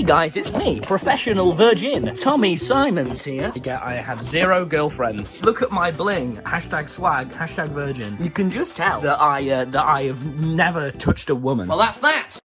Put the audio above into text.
Hey guys, it's me, professional virgin, Tommy Simons here. Yeah, I have zero girlfriends. Look at my bling, hashtag swag, hashtag virgin. You can just tell that I, uh, that I have never touched a woman. Well, that's that.